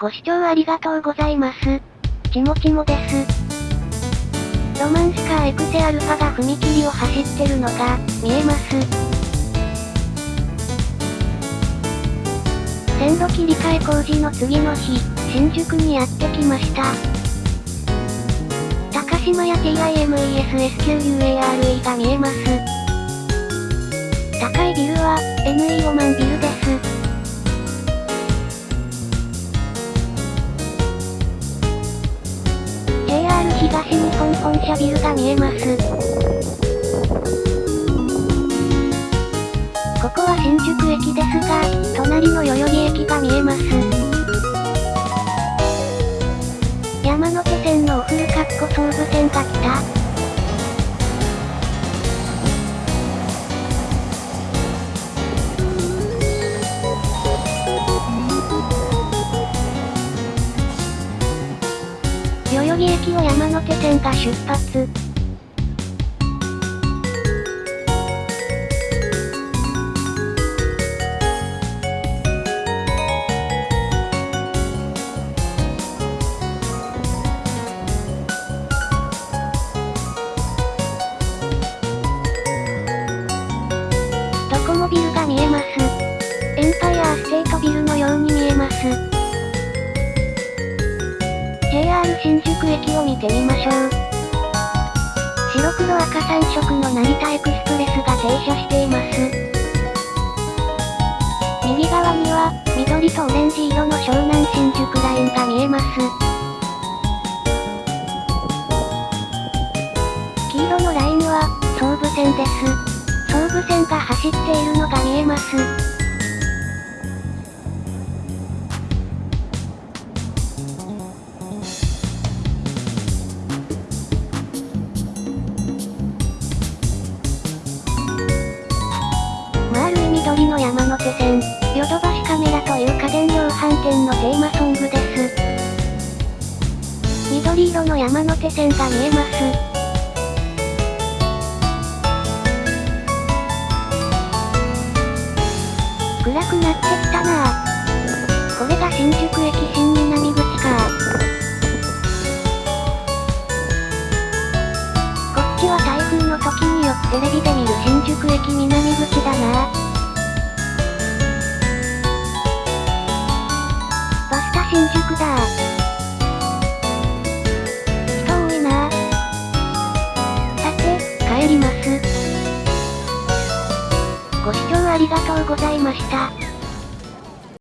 ご視聴ありがとうございます。ちもちもです。ロマンスカーエクセアルファが踏切を走ってるのが、見えます。線路切り替え工事の次の日、新宿にやってきました。高島屋 TIMESSQUARE が見えます。高いビルは、NE オマンビル東日本本社ビルが見えます。ここは新宿駅ですが、隣の代々木駅が見えます。山手線のおフルかっこ総武線が来た。木駅を山手線が出発。ドコモビルが見えます。エンパイアステートビル新宿駅を見てみましょう。白黒赤3色の成田エクスプレスが停車しています。右側には、緑とオレンジ色の湘南新宿ラインが見えます。黄色のラインは、総武線です。総武線が走っているのが見えます。山手線、ヨドバシカメラという家電量販店のテーマソングです。緑色の山手線が見えます。暗くなってきたなぁ。これが新宿駅新南口かこっちは台風の時によくテレビで見る新宿駅南口ありがとうございました。